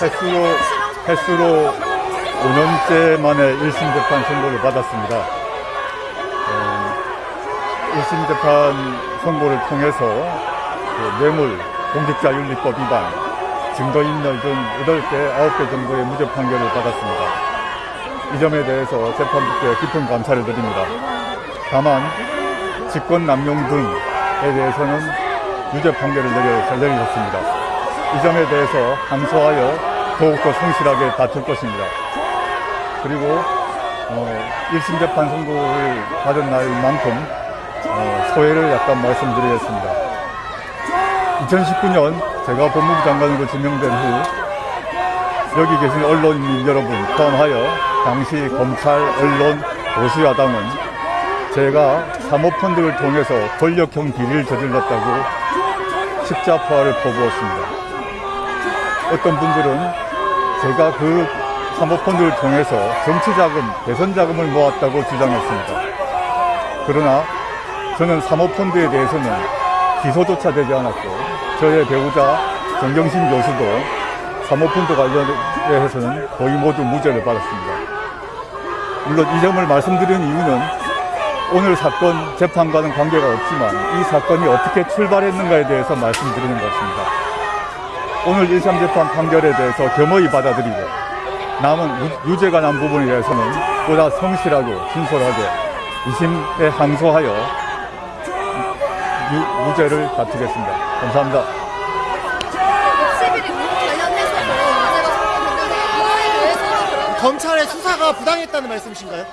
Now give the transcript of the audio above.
횟수로, 횟수로 5년째 만에 1심 재판 선고를 받았습니다. 어, 1심 재판 선고를 통해서 그 뇌물, 공직자윤리법 위반, 증거인멸 등 8개, 9개 정도의 무죄 판결을 받았습니다. 이 점에 대해서 재판부께 깊은 감사를 드립니다. 다만 직권 남용 등에 대해서는 유죄 판결을 내려, 내리셨습니다. 이 점에 대해서 감소하여 더욱더 성실하게 다툴 것입니다. 그리고 어, 1심 재판 선고를 받은 날만큼 어, 소회를 약간 말씀드리겠습니다. 2019년 제가 법무부 장관으로 지명된 후 여기 계신 언론인 여러분 포함하여 당시 검찰, 언론, 보수야당은 제가 사모펀드를 통해서 권력형 비리를 저질렀다고 십자포화를 퍼부었습니다. 어떤 분들은 제가 그 사모펀드를 통해서 정치자금, 대선자금을 모았다고 주장했습니다. 그러나 저는 사모펀드에 대해서는 기소조차 되지 않았고 저의 배우자 정경심 교수도 사모펀드 관련해서는 거의 모두 무죄를 받았습니다. 물론 이 점을 말씀드리는 이유는 오늘 사건 재판과는 관계가 없지만 이 사건이 어떻게 출발했는가에 대해서 말씀드리는 것입니다. 오늘 1심 재판 판결에 대해서 겸허히 받아들이고 남은 유- 유죄가 난 부분에 대해서는 보다 성실하고 진솔하게 2심에 항소하여 유- 무죄를 다투겠습니다. 감사합니다. 11일 관련해서 문제가 생겼는데 이거에 대해서 검찰의 수사가 부당했다는 말씀이신가요?